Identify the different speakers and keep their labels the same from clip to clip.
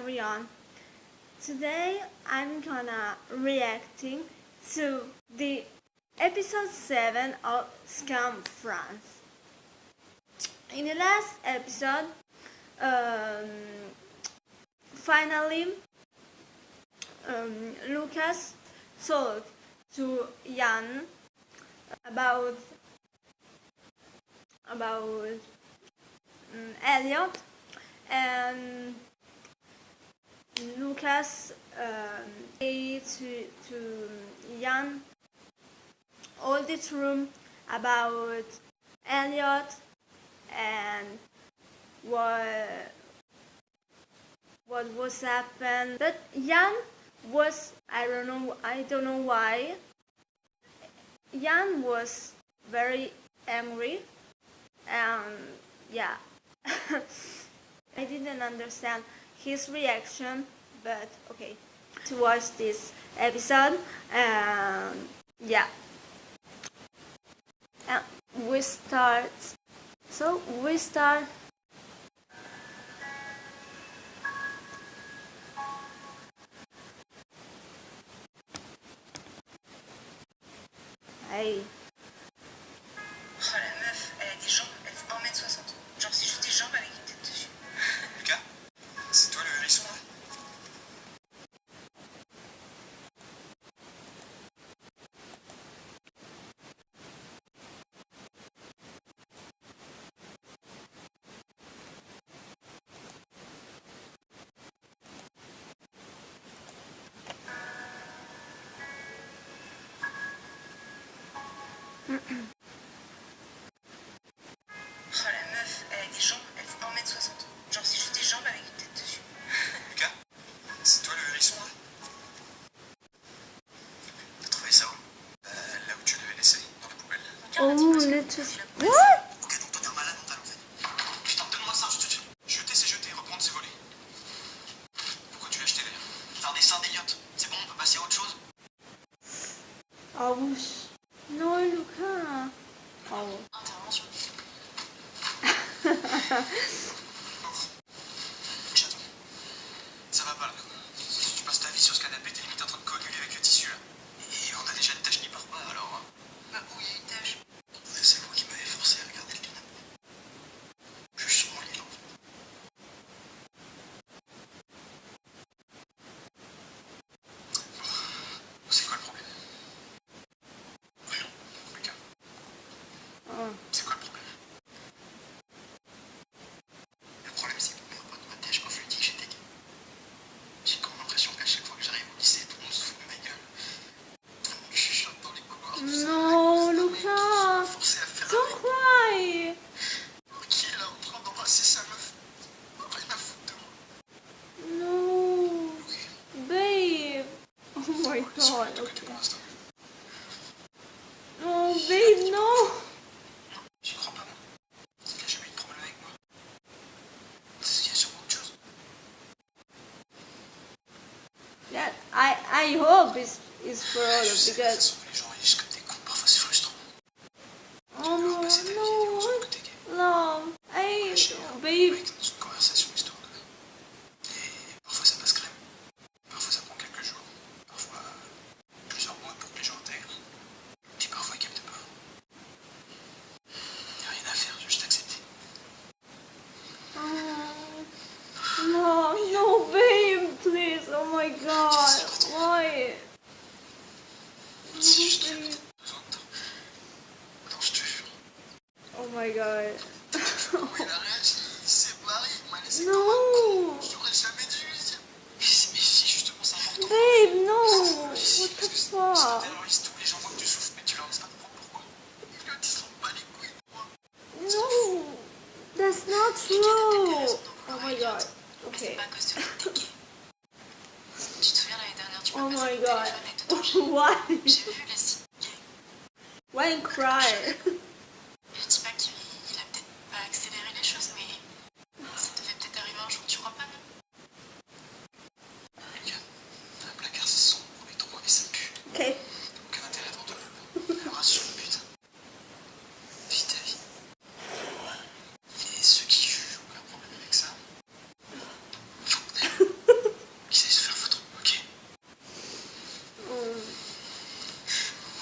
Speaker 1: everyone. Today I'm gonna reacting to the episode 7 of Scam France. In the last episode, um, finally um, Lucas told to Jan about about um, Elliot and Lucas, um, to, to Jan, all this room about Elliot and what what was happened. But Jan was I don't know I don't know why. Jan was very angry and yeah. I didn't understand his reaction but okay to watch this episode um, yeah and we start so we start Hey.
Speaker 2: oh la meuf, elle a des jambes, elle fait 1m60. Genre c'est juste des jambes avec une tête dessus.
Speaker 3: Lucas, c'est toi le hérisson là? T'as trouvé ça où? Euh, là où tu l'avais laissé, dans la poubelle.
Speaker 1: Oh,
Speaker 3: le dessus. What? C'est bon, on peut passer à autre chose? Ah oui.
Speaker 1: Yeah, I I hope it's it's for all because my god. no. Babe, no. What the fuck? No. That's not true. Oh my god. Okay. Oh my god. Why? Why cry?
Speaker 2: Aucun intérêt dans deux. Rassure-le, putain. Vite ta
Speaker 3: vie. Et ceux qui jugent ont aucun problème avec ça. Faut qu'ils aillent se faire foutre, ok. Hmm.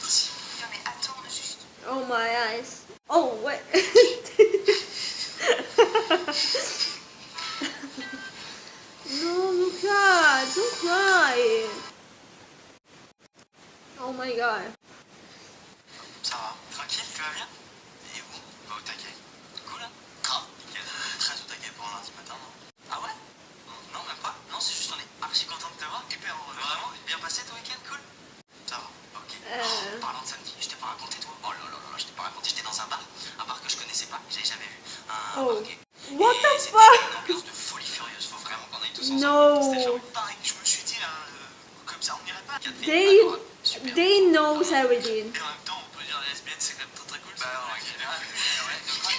Speaker 3: Merci. Non mais attends juste. Oh my eyes. Oh ouais.
Speaker 1: my god.
Speaker 3: Ça va Tranquille, tu vas bien? Et bon, va au taquet. Cool hein? Nickel. Très au taquet pour un lundi matin, non? Ah ouais? Non, même pas Non, c'est juste on est archi content de te voir. Hyper heureux. Vraiment Bien passé ton week-end, cool? Ça va, ok.
Speaker 1: Euh.
Speaker 3: Oh, parlant de samedi, je t'ai pas raconté toi Oh là là là, là, je t'ai pas raconté, j'étais dans un bar, un bar que je connaissais pas, que j'avais jamais vu. Un
Speaker 1: Oh.
Speaker 3: gay.
Speaker 1: What
Speaker 3: Et
Speaker 1: the fuck?
Speaker 3: une ambiance de folie furieuse, faut vraiment qu'on aille tous ensemble.
Speaker 1: No.
Speaker 3: C'était genre pareil, je me suis dit, hein, euh, comme ça on irait pas. Filles,
Speaker 1: They knows everything.
Speaker 3: Et en même temps, on peut dire lesbienne, c'est quand même très très cool. Bah ouais, ouais, de quoi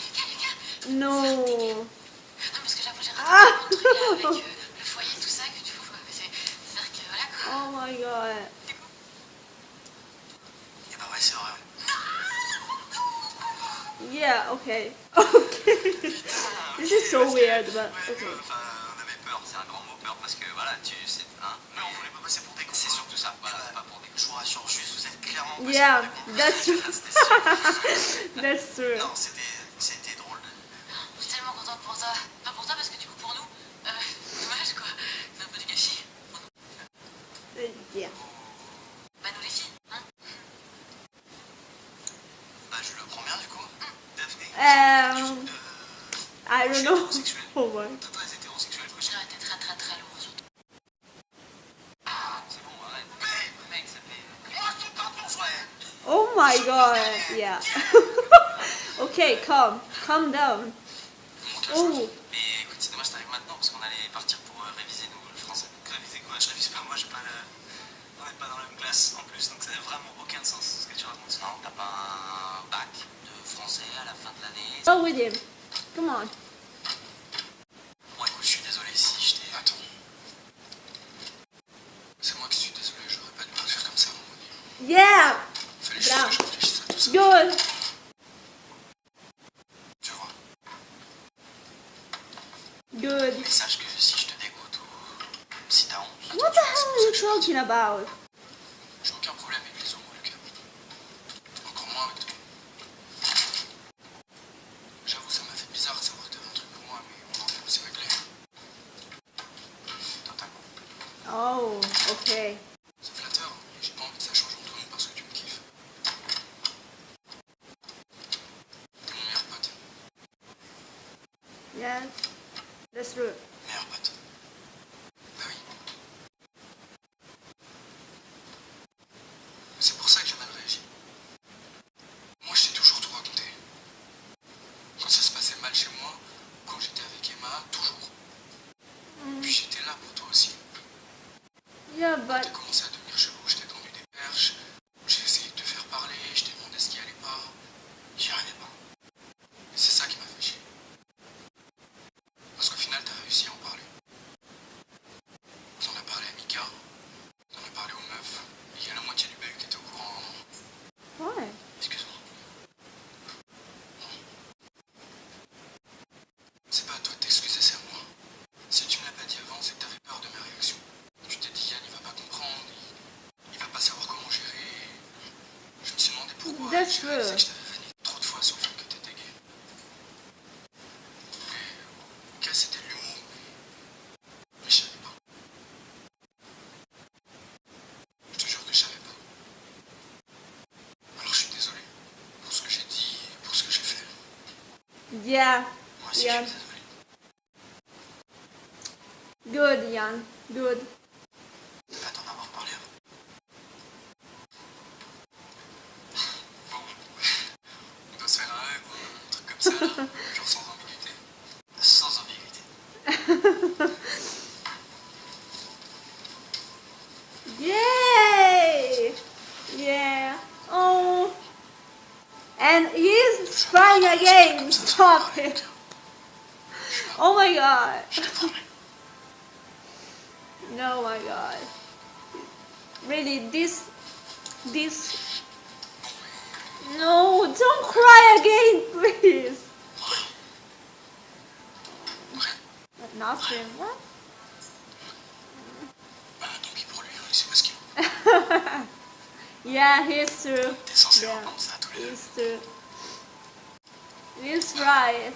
Speaker 1: No.
Speaker 2: Non, parce que j'avoue, j'ai raté
Speaker 1: Ah.
Speaker 2: là, avec euh, le foyer, tout ça, que du coup, euh, c'est c'est vrai que voilà quoi.
Speaker 1: Oh my god.
Speaker 3: Et bah ouais, c'est vrai.
Speaker 1: Yeah, okay. Okay. This is so weird, but okay.
Speaker 3: euh, enfin, on avait peur, c'est un grand mot peur parce que voilà, tu sais, hein. Mais on voulait pas passer pour des cons. C'est surtout ça, voilà,
Speaker 1: Yeah, that's true. That's true. My god. Yeah. okay, calm. Calm down. Oh.
Speaker 3: Mais écoute, c'est dommage, t'arrives maintenant parce qu'on allait partir pour euh, réviser nous le français. Réviser quoi? Je révise pas, moi, j'ai pas le. On n'est pas dans la même classe en plus, donc ça n'a vraiment aucun sens ce que tu racontes. Non, t'as pas un bac de français à la fin de l'année.
Speaker 1: With him. Come on.
Speaker 3: Bon, écoute, je suis désolé si je t'ai. Attends. C'est moi qui suis désolé, j'aurais pas dû le faire comme ça, mon
Speaker 1: Yeah.
Speaker 3: Fallait juste
Speaker 1: Bravo.
Speaker 3: que je
Speaker 1: Good.
Speaker 3: Tu vois.
Speaker 1: Good.
Speaker 3: Mais sache que si je te dégoûte ou si t'as honte.
Speaker 1: What the hell are you talking about?
Speaker 3: J'ai aucun problème avec les homos, Lucas. Encore moins avec toi. J'avoue, ça m'a fait bizarre de savoir que t'avais un truc pour moi, mais on en fait, c'est réglé. Totalement.
Speaker 1: Oh, okay.
Speaker 3: C'est flatteur, mais j'ai pas envie que ça change entre nous parce que tu me kiffes. T'es mon meilleur pote.
Speaker 1: Yeah. That's true.
Speaker 3: Meilleur pote. Bah oui. C'est pour ça que j'ai mal réagi. Moi, je t'ai toujours tout raconté. Quand ça se passait mal chez moi, quand j'étais avec Emma, toujours. Puis j'étais là pour toi aussi.
Speaker 1: Yeah,
Speaker 3: T'as
Speaker 1: but
Speaker 3: commencé à devenir chelou, je t'ai tendu des perches. J'ai essayé de te faire parler, je t'ai demandé ce qui allait pas. J'y arrivais pas. Et c'est ça qui m'a fait chier. Parce qu'au final, t'as réussi à en parler. T'en as parlé à Mika, t'en as parlé aux meufs. Et il y a la moitié du bahut qui était au courant.
Speaker 1: why?
Speaker 3: Excuse-moi. C'est pas à toi de t'excuser, c'est à moi. Si tu me l'as pas dit avant, c'est que t'avais peur de mes réactions. Tu t'es dit, Yann, il va pas comprendre, il, il va pas savoir comment gérer. Je me suis demandé j'ai
Speaker 1: true.
Speaker 3: réalisé que je t'avais vanné trop de fois sur le fait que t'étais gay. Ok, c'était de l'humour, mais, je savais pas. Je te jure que je savais pas. Alors je suis désolé pour ce que j'ai dit et pour ce que j'ai fait.
Speaker 1: Yeah.
Speaker 3: Moi aussi
Speaker 1: Yeah.
Speaker 3: je suis désolé.
Speaker 1: Good, Jan. Good.
Speaker 3: Sans ambiguïté.
Speaker 1: Yay! Yeah. Oh. And he's trying again. Stop it. Oh my god. No, my god. Really, this. This. No, don't cry again, please. But nothing. What? yeah, he's true. Yeah, he's true. He's right.